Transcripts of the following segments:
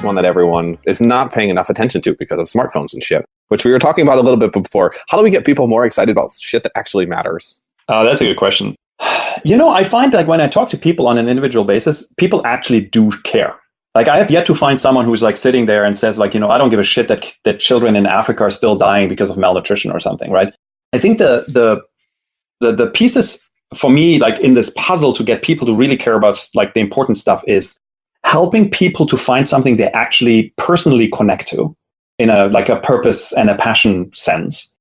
one that everyone is not paying enough attention to because of smartphones and shit, which we were talking about a little bit before. How do we get people more excited about shit that actually matters? Uh, that's a good question. You know, I find like when I talk to people on an individual basis, people actually do care. Like I have yet to find someone who's like sitting there and says like, you know, I don't give a shit that that children in Africa are still dying because of malnutrition or something, right? I think the the the the pieces for me like in this puzzle to get people to really care about like the important stuff is helping people to find something they actually personally connect to in a like a purpose and a passion sense.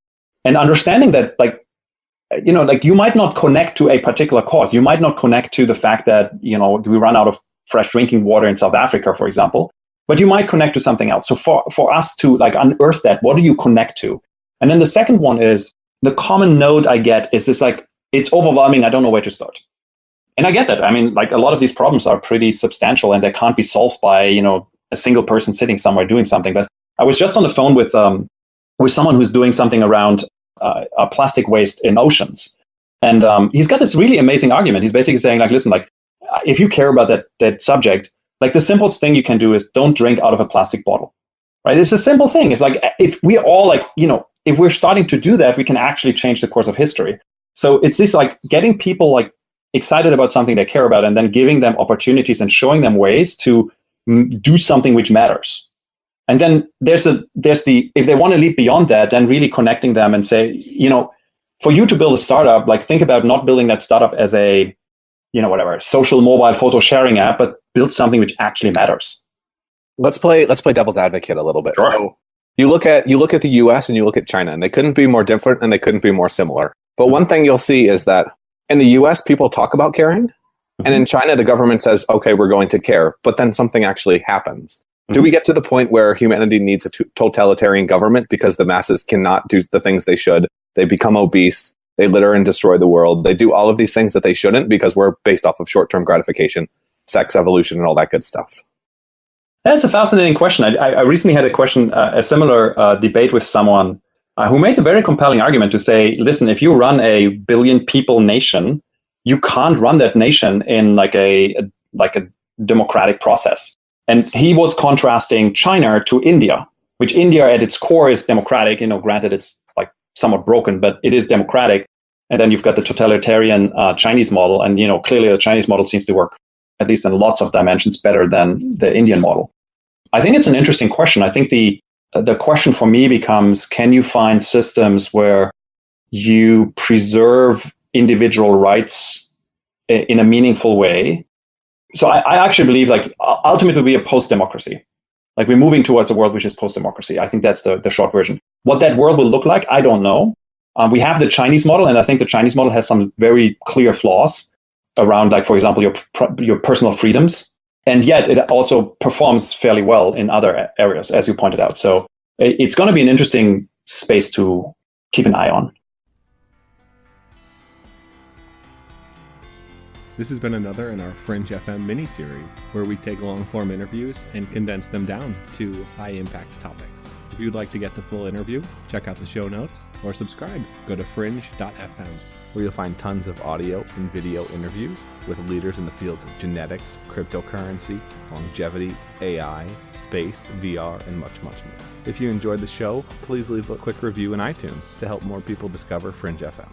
And understanding that like you know like you might not connect to a particular cause. You might not connect to the fact that you know we run out of fresh drinking water in south africa for example but you might connect to something else. So for for us to like unearth that what do you connect to? And then the second one is the common node i get is this like it's overwhelming. I don't know where to start and I get that. I mean, like a lot of these problems are pretty substantial and they can't be solved by, you know, a single person sitting somewhere doing something. But I was just on the phone with um, with someone who's doing something around uh, plastic waste in oceans. And um, he's got this really amazing argument. He's basically saying, like, listen, like, if you care about that that subject, like the simplest thing you can do is don't drink out of a plastic bottle, right? It's a simple thing. It's like if we're all like, you know, if we're starting to do that, we can actually change the course of history. So it's this like getting people like excited about something they care about and then giving them opportunities and showing them ways to mm, do something which matters. And then there's a there's the if they want to leap beyond that then really connecting them and say you know for you to build a startup like think about not building that startup as a you know whatever social mobile photo sharing app but build something which actually matters. Let's play let's play devil's advocate a little bit. Sure. so you look at you look at the us and you look at china and they couldn't be more different and they couldn't be more similar. But mm-hmm. one thing you'll see is that in the US, people talk about caring. Mm-hmm. And in China, the government says, okay, we're going to care. But then something actually happens. Mm-hmm. Do we get to the point where humanity needs a t- totalitarian government because the masses cannot do the things they should? They become obese. They litter and destroy the world. They do all of these things that they shouldn't because we're based off of short term gratification, sex evolution, and all that good stuff. That's a fascinating question. I, I recently had a question, uh, a similar uh, debate with someone uh, who made a very compelling argument to say, listen, if you run a billion people nation, you can't run that nation in like a, a like a democratic process. And he was contrasting China to India, which India at its core is democratic. You know, granted it's like somewhat broken, but it is democratic. And then you've got the totalitarian uh, Chinese model, and you know clearly the Chinese model seems to work at least in lots of dimensions better than the Indian model. I think it's an interesting question. I think the the question for me becomes can you find systems where you preserve individual rights in a meaningful way? So I, I, actually believe like ultimately we a post-democracy. Like we're moving towards a world which is post-democracy. I think that's the, the short version. What that world will look like i don't know. Um, we have the chinese model and i think the chinese model has some very clear flaws around like for example your your personal freedoms and yet it also performs fairly well in other areas, as you pointed out. So it's going to be an interesting space to keep an eye on. This has been another in our Fringe FM mini series, where we take long form interviews and condense them down to high impact topics. If you'd like to get the full interview, check out the show notes or subscribe. Go to fringe.fm where you'll find tons of audio and video interviews with leaders in the fields of genetics, cryptocurrency, longevity, AI, space, VR, and much, much more. If you enjoyed the show, please leave a quick review in iTunes to help more people discover Fringe FM.